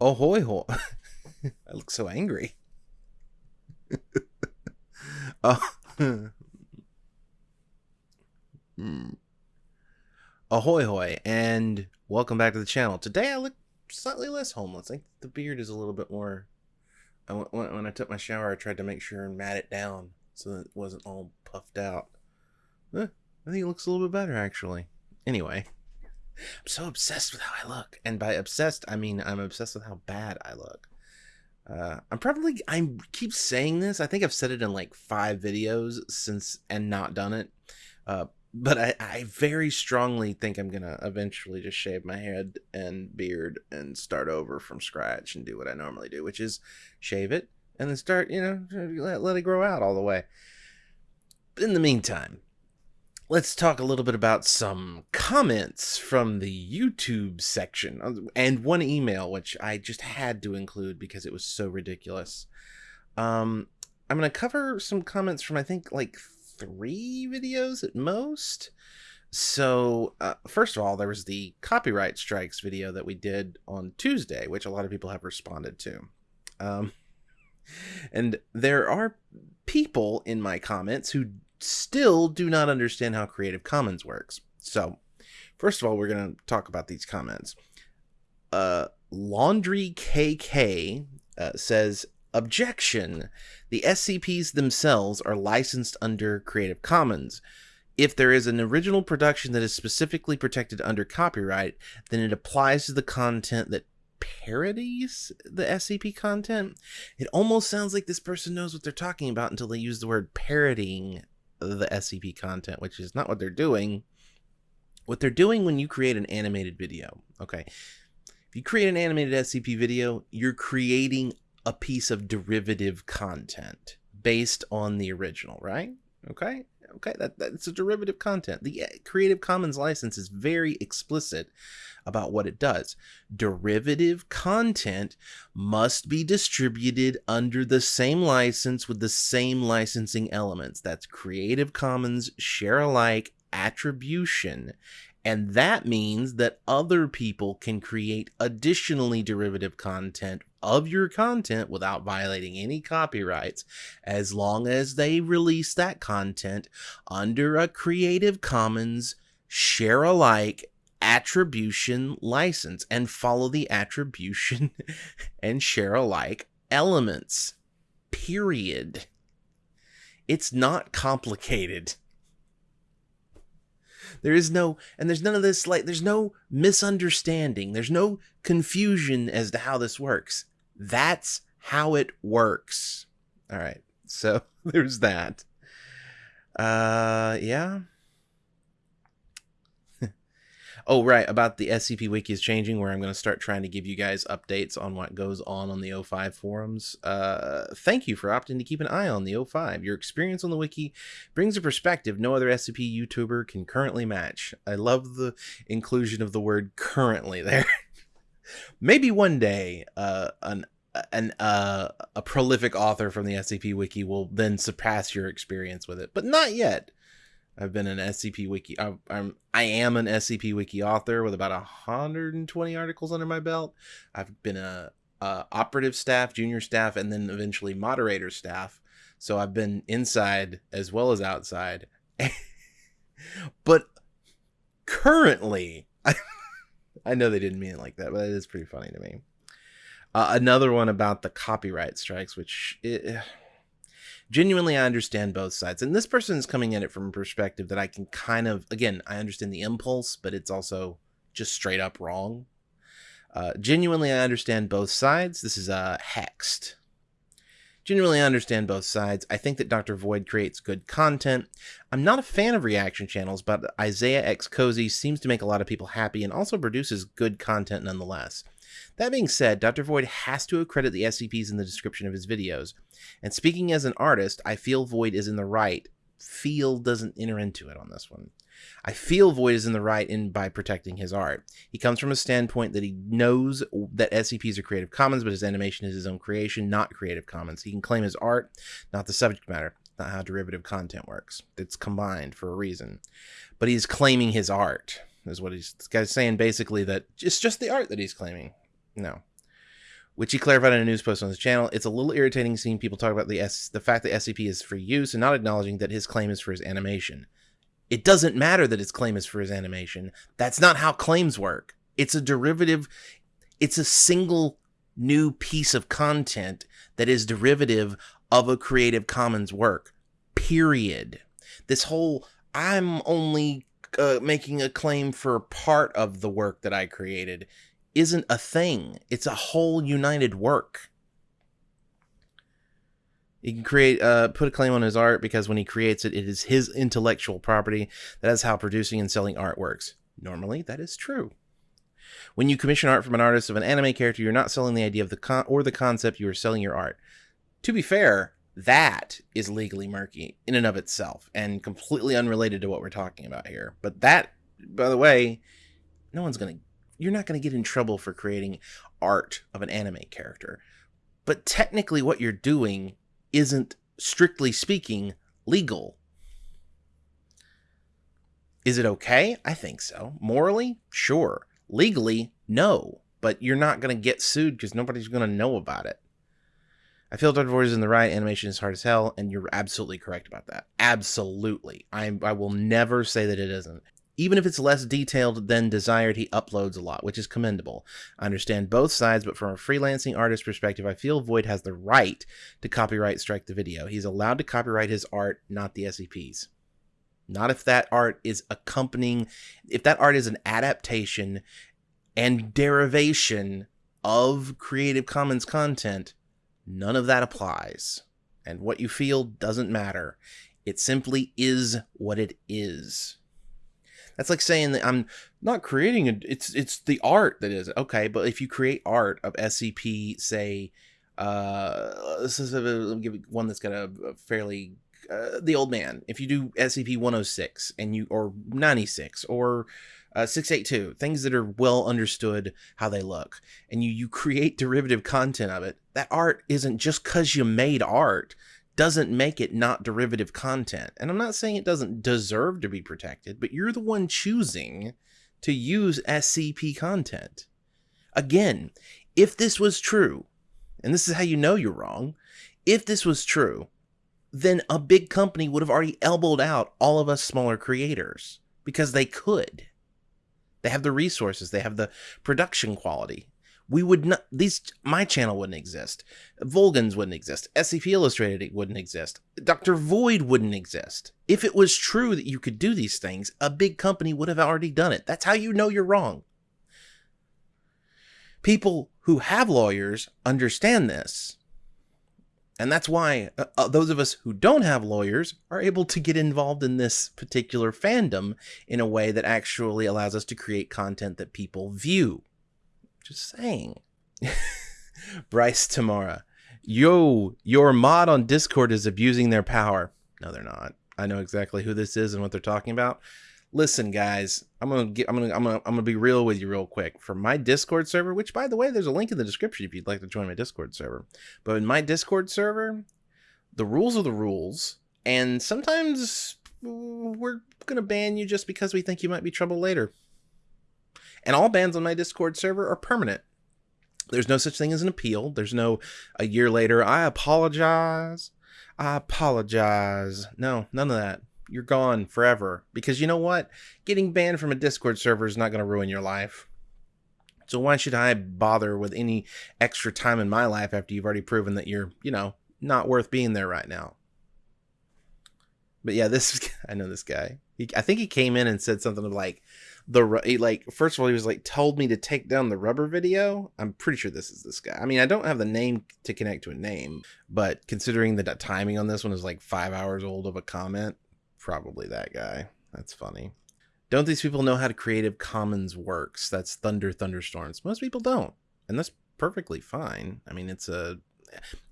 Ahoy hoy. I look so angry. oh. Hmm. Ahoy hoy, and welcome back to the channel. Today I look slightly less homeless. I think the beard is a little bit more. I, when, when I took my shower, I tried to make sure and mat it down so that it wasn't all puffed out. Eh, I think it looks a little bit better actually. Anyway, I'm so obsessed with how I look, and by obsessed I mean I'm obsessed with how bad I look. Uh, I'm probably I keep saying this. I think I've said it in like five videos since and not done it. Uh, but I, I very strongly think I'm gonna eventually just shave my head and beard and start over from scratch and do what I normally do, which is shave it and then start, you know, let, let it grow out all the way. In the meantime, let's talk a little bit about some comments from the YouTube section uh, and one email, which I just had to include because it was so ridiculous. Um, I'm going to cover some comments from, I think, like three videos at most. So, uh, first of all, there was the copyright strikes video that we did on Tuesday, which a lot of people have responded to. Um, and there are people in my comments who still do not understand how Creative Commons works. So, first of all, we're going to talk about these comments. Uh, Laundry KK uh, says, Objection! The SCPs themselves are licensed under Creative Commons. If there is an original production that is specifically protected under copyright, then it applies to the content that parodies the SCP content. It almost sounds like this person knows what they're talking about until they use the word parodying the SCP content, which is not what they're doing. What they're doing when you create an animated video, okay? If you create an animated SCP video, you're creating a piece of derivative content based on the original, right? Okay? Okay, that, that's a derivative content. The uh, Creative Commons license is very explicit about what it does. Derivative content must be distributed under the same license with the same licensing elements. That's Creative Commons share alike attribution. And that means that other people can create additionally derivative content of your content without violating any copyrights as long as they release that content under a Creative Commons share alike attribution license and follow the attribution and share alike elements. Period. It's not complicated. There is no, and there's none of this, like, there's no misunderstanding. There's no confusion as to how this works. That's how it works. All right. So there's that. Uh, yeah. Oh, right, about the SCP Wiki is changing, where I'm going to start trying to give you guys updates on what goes on on the O5 forums. Uh, thank you for opting to keep an eye on the O5. Your experience on the Wiki brings a perspective no other SCP YouTuber can currently match. I love the inclusion of the word currently there. Maybe one day, uh, an an uh, a prolific author from the SCP Wiki will then surpass your experience with it, but not yet. I've been an SCP Wiki. I'm, I'm I am an SCP Wiki author with about 120 articles under my belt. I've been a, a operative staff, junior staff, and then eventually moderator staff. So I've been inside as well as outside. but currently, I, know they didn't mean it like that, but it is pretty funny to me. Uh, another one about the copyright strikes, which. It, genuinely I understand both sides. And this person is coming at it from a perspective that I can kind of again, I understand the impulse, but it's also just straight up wrong. Uh, genuinely I understand both sides. This is uh hexed. Genuinely understand both sides. I think that Dr. Void creates good content. I'm not a fan of reaction channels, but Isaiah X Cozy seems to make a lot of people happy and also produces good content nonetheless. That being said, Dr. Void has to accredit the SCPs in the description of his videos. And speaking as an artist, I feel Void is in the right. Feel doesn't enter into it on this one. I feel Void is in the right in by protecting his art. He comes from a standpoint that he knows that SCPs are Creative Commons, but his animation is his own creation, not Creative Commons. He can claim his art, not the subject matter. Not how derivative content works. It's combined for a reason. But he's claiming his art, is what he's guy's saying basically that it's just the art that he's claiming. No. which he clarified in a news post on his channel. It's a little irritating seeing people talk about the S- the fact that SCP is for use and not acknowledging that his claim is for his animation. It doesn't matter that his claim is for his animation. That's not how claims work. It's a derivative. It's a single new piece of content that is derivative of a Creative Commons work. Period. This whole I'm only uh, making a claim for part of the work that I created isn't a thing. It's a whole united work. He can create, uh, put a claim on his art because when he creates it, it is his intellectual property. That is how producing and selling art works. Normally, that is true. When you commission art from an artist of an anime character, you're not selling the idea of the con- or the concept. You are selling your art. To be fair, that is legally murky in and of itself and completely unrelated to what we're talking about here. But that, by the way, no one's gonna. You're not gonna get in trouble for creating art of an anime character. But technically, what you're doing isn't, strictly speaking, legal. Is it okay? I think so. Morally? Sure. Legally? No. But you're not going to get sued because nobody's going to know about it. I feel Dr. Void is in the right. Animation is hard as hell, and you're absolutely correct about that. Absolutely. I, I will never say that it isn't. Even if it's less detailed than desired, he uploads a lot, which is commendable. I understand both sides, but from a freelancing artist perspective, I feel Void has the right to copyright strike the video. He's allowed to copyright his art, not the SCPs. Not if that art is accompanying, if that art is an adaptation and derivation of Creative Commons content, none of that applies. And what you feel doesn't matter. It simply is what it is. That's like saying that I'm not creating a, it's it's the art that is okay. But if you create art of SCP, say, uh, this is a, let me give one that's got a, a fairly uh, the old man. If you do SCP 106 and you or 96 or uh, 682 things that are well understood how they look and you you create derivative content of it that art isn't just because you made art doesn't make it not derivative content. And I'm not saying it doesn't deserve to be protected, but you're the one choosing to use SCP content. Again, if this was true, and this is how you know you're wrong, if this was true, then a big company would have already elbowed out all of us smaller creators because they could. They have the resources, they have the production quality we would not these my channel wouldn't exist. Volguns wouldn't exist. Scp illustrated it wouldn't exist. Dr void wouldn't exist. If it was true that you could do these things a big company would have already done it. That's how you know you're wrong. People who have lawyers understand this. And that's why uh, uh those of us who don't have lawyers are able to get involved in this particular fandom in a way that actually allows us to create content that people view just saying. Bryce Tamara. Yo, your mod on Discord is abusing their power. No, they're not. I know exactly who this is and what they're talking about. Listen, guys, I'm gonna get, I'm gonna I'm gonna I'm gonna be real with you real quick. For my Discord server, which by the way, there's a link in the description if you'd like to join my Discord server. But in my Discord server, the rules are the rules, and sometimes we're gonna ban you just because we think you might be trouble later. And all bans on my Discord server are permanent. There's no such thing as an appeal. There's no a year later, I apologize. I apologize. No, none of that. You're gone forever. Because you know what? Getting banned from a Discord server is not going to ruin your life. So why should I bother with any extra time in my life after you've already proven that you're, you know, not worth being there right now? But yeah, this I know this guy. He, I think he came in and said something like, the he, like first of all he was like told me to take down the rubber video. I'm pretty sure this is this guy. I mean i don't have the name to connect to a name but considering that the timing on this one is like five hours old of a comment probably that guy. That's funny. Don't these people know how to creative commons works? That's thunder thunderstorms. Most people don't and that's perfectly fine. I mean it's a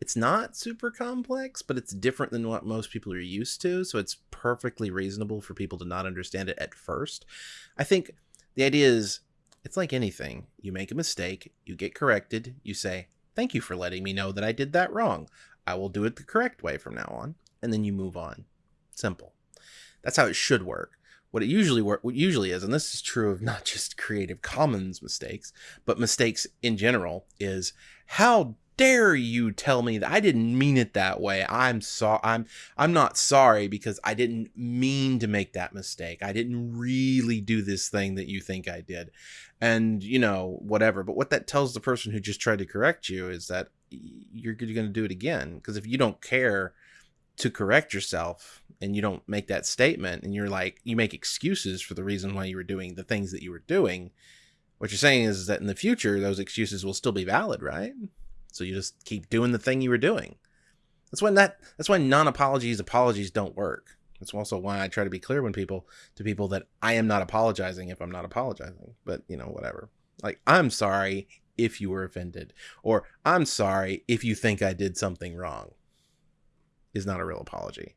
it's not super complex, but it's different than what most people are used to. So it's perfectly reasonable for people to not understand it at first. I think the idea is it's like anything. You make a mistake, you get corrected, you say, Thank you for letting me know that I did that wrong. I will do it the correct way from now on. And then you move on. Simple. That's how it should work. what it usually work, what usually is, and this is true of not just Creative Commons mistakes, but mistakes in general, is how dare you tell me that I didn't mean it that way? I'm sorry. I'm I'm not sorry because I didn't mean to make that mistake. I didn't really do this thing that you think I did. And, you know, whatever. But what that tells the person who just tried to correct you is that you're, you're going to do it again because if you don't care to correct yourself and you don't make that statement and you're like you make excuses for the reason why you were doing the things that you were doing, what you're saying is that in the future those excuses will still be valid, right? So you just keep doing the thing you were doing. That's when that that's why non-apologies apologies don't work. That's also why I try to be clear when people to people that I am not apologizing if I'm not apologizing. But you know, whatever. Like I'm sorry if you were offended or I'm sorry if you think I did something wrong. Is not a real apology.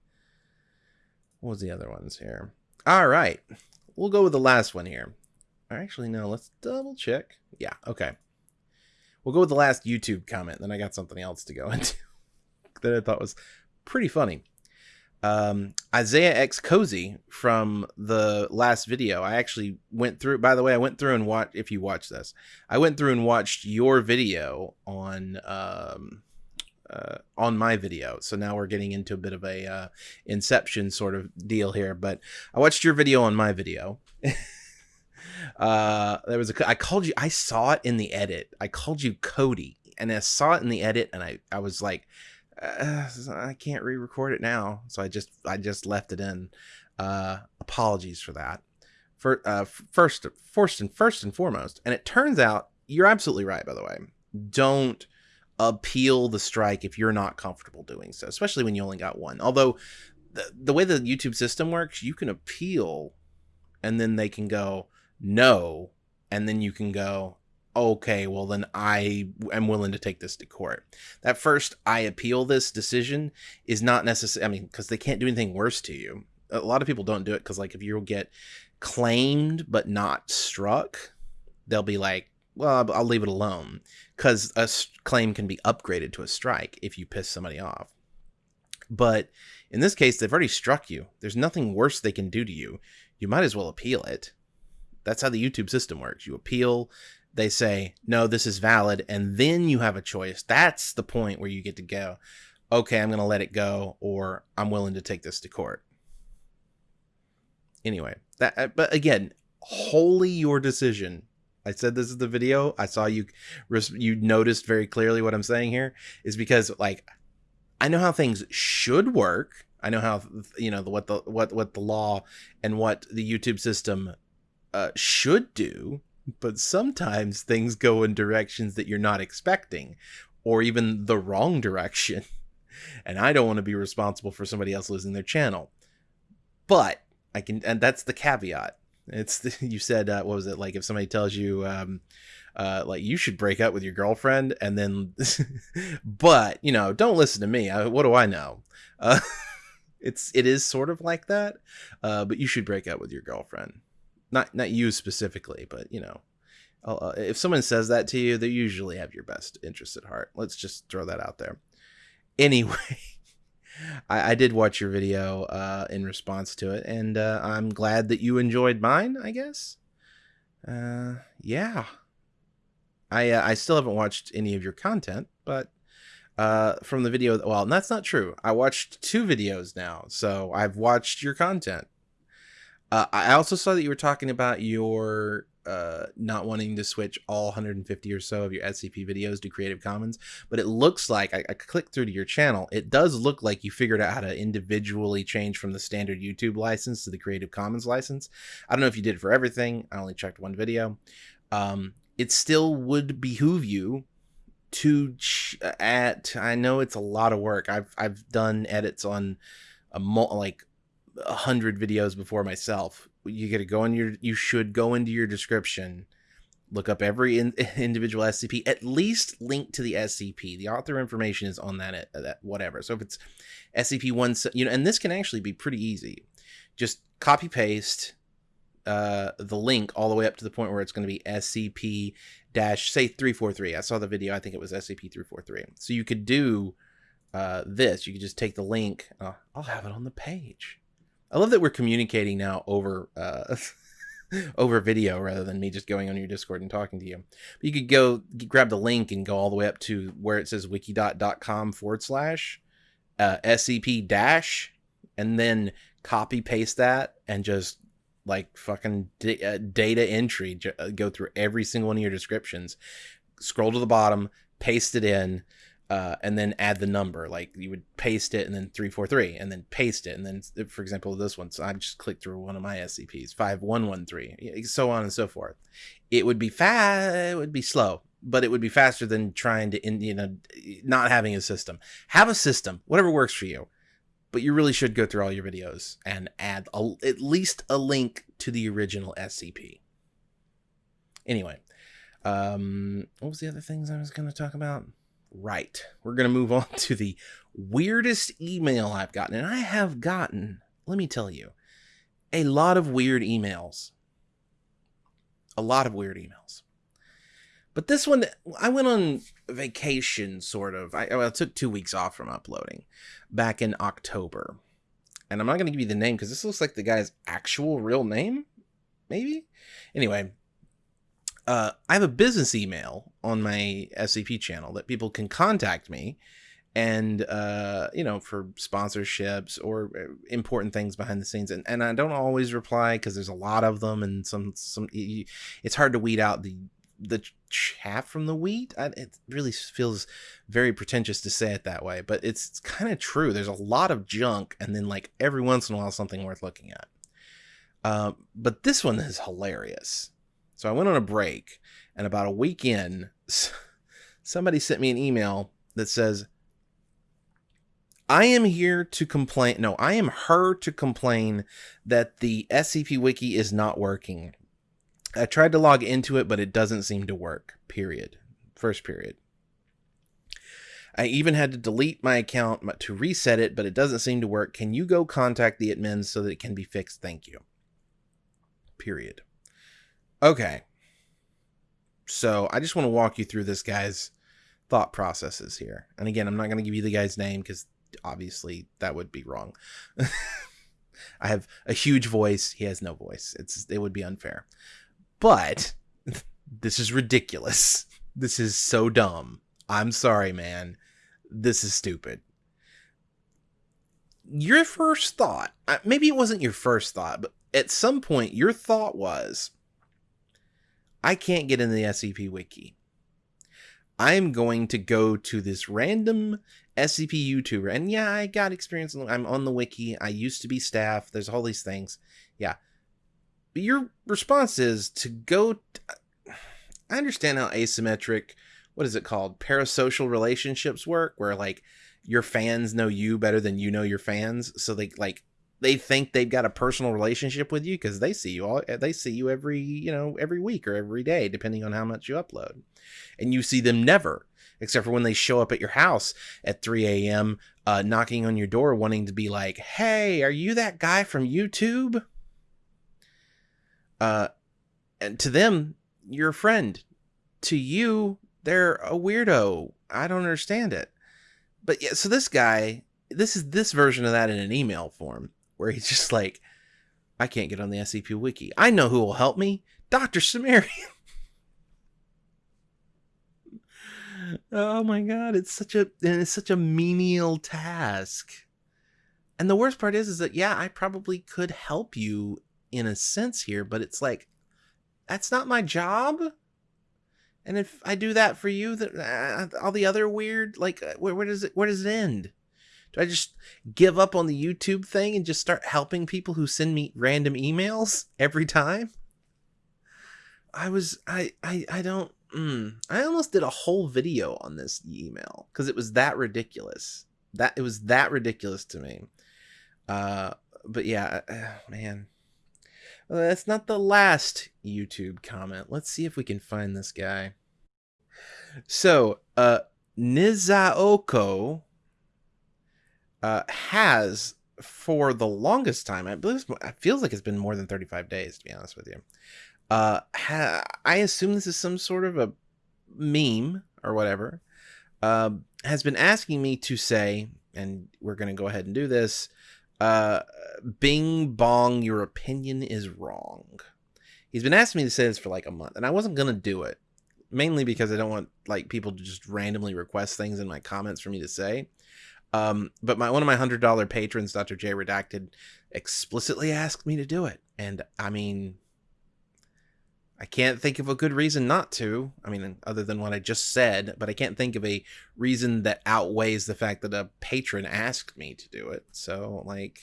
What was the other ones here? All right. We'll go with the last one here. Actually, no, let's double check. Yeah, okay. We'll go with the last YouTube comment, then I got something else to go into that I thought was pretty funny. Um, Isaiah X Cozy from the last video. I actually went through. By the way, I went through and watched. If you watch this, I went through and watched your video on um, uh, on my video. So now we're getting into a bit of a uh, Inception sort of deal here. But I watched your video on my video. uh, there was a I called you. I saw it in the edit. I called you Cody, and I saw it in the edit, and I I was like, uh, I can't re-record it now, so I just I just left it in. Uh, apologies for that. For uh, first, first and first and foremost, and it turns out you're absolutely right. By the way, don't appeal the strike if you're not comfortable doing so, especially when you only got one. Although the, the way the YouTube system works, you can appeal and then they can go, no, and then you can go, okay, well, then I am willing to take this to court. That first, I appeal this decision is not necessary. I mean, because they can't do anything worse to you. A lot of people don't do it because, like, if you'll get claimed but not struck, they'll be like, well, I'll leave it alone because a claim can be upgraded to a strike if you piss somebody off. But in this case, they've already struck you. There's nothing worse they can do to you. You might as well appeal it. That's how the YouTube system works. You appeal, they say, no, this is valid, and then you have a choice. That's the point where you get to go, okay, I'm going to let it go, or I'm willing to take this to court. Anyway, that, uh, but again, wholly your decision I said this is the video. I saw you you noticed very clearly what I'm saying here is because like I know how things should work. I know how you know what the what what the law and what the YouTube system uh, should do, but sometimes things go in directions that you're not expecting, or even the wrong direction. And I don't want to be responsible for somebody else losing their channel. But I can, and that's the caveat. It's the, you said uh, what was it like if somebody tells you um, uh, like you should break up with your girlfriend and then but you know don't listen to me. I, what do I know? Uh, it's it is sort of like that, uh, but you should break up with your girlfriend. Not not you specifically, but you know. Uh, if someone says that to you, they usually have your best interest at heart. Let's just throw that out there. Anyway, I, I did watch your video uh, in response to it, and uh, I'm glad that you enjoyed mine. I guess. Uh, yeah. I uh, I still haven't watched any of your content, but uh, from the video, well, that's not true. I watched two videos now, so I've watched your content. Uh, I also saw that you were talking about your uh, not wanting to switch all 150 or so of your SCP videos to Creative Commons, but it looks like I, I clicked through to your channel. It does look like you figured out how to individually change from the standard YouTube license to the Creative Commons license. I don't know if you did for everything. I only checked one video. Um, it still would behoove you to at. I know it's a lot of work. I've I've done edits on a like a hundred videos before myself. You got to go in your you should go into your description look up every in, individual scp at least link to the scp the author information is on that, uh, that whatever. So if it's scp1 you know and this can actually be pretty easy. Just copy paste uh, the link all the way up to the point where it's going to be scp dash say 343 i saw the video i think it was scp 343 so you could do uh, this. You could just take the link uh, i'll have it on the page I love that we're communicating now over uh, over video rather than me just going on your Discord and talking to you. But you could go grab the link and go all the way up to where it says wikidot.com forward slash uh, SCP dash, and then copy paste that and just like fucking d- uh, data entry, j- uh, go through every single one of your descriptions, scroll to the bottom, paste it in, uh, and then add the number. Like you would paste it and then 343 and then paste it. And then, for example, this one, so I just clicked through one of my SCPs, 5113, so on and so forth. It would be fast, it would be slow, but it would be faster than trying to, you know, not having a system. Have a system, whatever works for you. But you really should go through all your videos and add a, at least a link to the original SCP. Anyway, um, what was the other things I was going to talk about? Right. We're going to move on to the weirdest email I've gotten. And I have gotten, let me tell you, a lot of weird emails. A lot of weird emails. But this one, I went on vacation, sort of. I, I took two weeks off from uploading back in October. And I'm not going to give you the name because this looks like the guy's actual real name, maybe? Anyway, uh, I have a business email on my SCP channel that people can contact me and uh, you know for sponsorships or uh, important things behind the scenes. And, and i don't always reply because there's a lot of them and some some it's hard to weed out the the chaff from the wheat I, it really feels very pretentious to say it that way but it's, it's kind of true. There's a lot of junk and then like every once in a while something worth looking at. Uh, but this one is hilarious so I went on a break, and about a week in, somebody sent me an email that says, I am here to complain. No, I am her to complain that the SCP Wiki is not working. I tried to log into it, but it doesn't seem to work. Period. First period. I even had to delete my account to reset it, but it doesn't seem to work. Can you go contact the admins so that it can be fixed? Thank you. Period. Okay. So I just want to walk you through this guy's thought processes here. And again, I'm not going to give you the guy's name because obviously that would be wrong. I have a huge voice. He has no voice. It's it would be unfair. But this is ridiculous. This is so dumb. I'm sorry, man. This is stupid. Your first thought, uh, maybe it wasn't your first thought, but at some point your thought was, I can't get in the SCP wiki. I'm going to go to this random SCP YouTuber. And yeah, I got experience. I'm on the wiki. I used to be staff. There's all these things. Yeah. But your response is to go. T- I understand how asymmetric, what is it called? Parasocial relationships work, where like your fans know you better than you know your fans. So they like they think they've got a personal relationship with you because they see you all they see you every you know every week or every day depending on how much you upload. And you see them never except for when they show up at your house at 3 a.m uh, knocking on your door wanting to be like hey are you that guy from youtube? Uh and to them you're a friend. To you they're a weirdo. I don't understand it. But yeah so this guy this is this version of that in an email form where he's just like, I can't get on the SCP wiki. I know who will help me. Dr. Cimmerian. oh my god, it's such a it's such a menial task. And the worst part is is that yeah, I probably could help you in a sense here, but it's like that's not my job. And if I do that for you, that uh, all the other weird like uh, where, where does it where does it end? Do I just give up on the YouTube thing and just start helping people who send me random emails every time? I was I I I don't mm, I almost did a whole video on this email because it was that ridiculous. That it was that ridiculous to me. Uh but yeah, uh, man. Well, that's not the last YouTube comment. Let's see if we can find this guy. So, uh Nizaoko uh, has for the longest time, I believe it feels like it's been more than 35 days, to be honest with you. Uh, ha, I assume this is some sort of a meme or whatever, uh, has been asking me to say, and we're going to go ahead and do this, Uh, Bing Bong, your opinion is wrong. He's been asking me to say this for like a month, and I wasn't gonna do it, mainly because I don't want like people to just randomly request things in my comments for me to say. Um, but my one of my hundred dollar patrons, Dr. J Redacted, explicitly asked me to do it, and I mean, I can't think of a good reason not to. I mean, other than what I just said, but I can't think of a reason that outweighs the fact that a patron asked me to do it. So, like,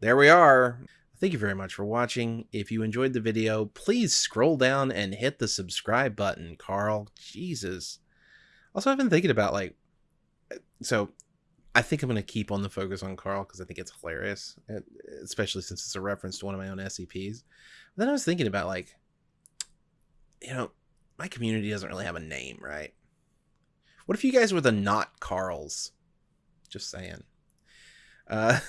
there we are. Thank you very much for watching. If you enjoyed the video, please scroll down and hit the subscribe button, Carl. Jesus. Also, I've been thinking about, like, so I think I'm going to keep on the focus on Carl because I think it's hilarious, especially since it's a reference to one of my own SCPs. Then I was thinking about like, you know, my community doesn't really have a name, right? What if you guys were the not Carls? Just saying. Uh,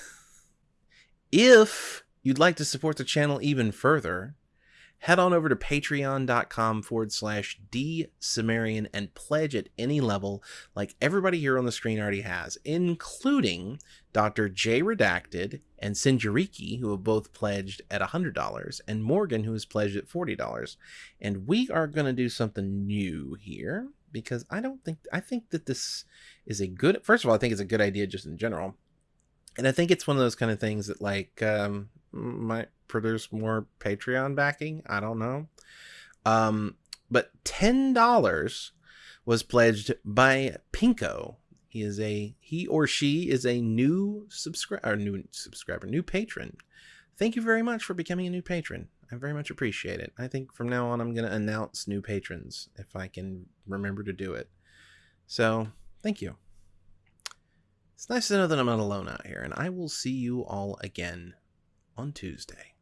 if you'd like to support the channel even further, head on over to patreon.com forward slash D Cimmerian and pledge at any level like everybody here on the screen already has, including Dr. J Redacted and Sinjariki, who have both pledged at $100, and Morgan, who has pledged at $40. And we are going to do something new here because I don't think, I think that this is a good, first of all, I think it's a good idea just in general. And I think it's one of those kind of things that like, um, might produce more Patreon backing. I don't know. Um, but $10 was pledged by Pinko. He is a he or she is a new subscriber, new subscriber, new patron. Thank you very much for becoming a new patron. I very much appreciate it. I think from now on I'm going to announce new patrons if I can remember to do it. So, thank you. It's nice to know that I'm not alone out here, and I will see you all again on Tuesday.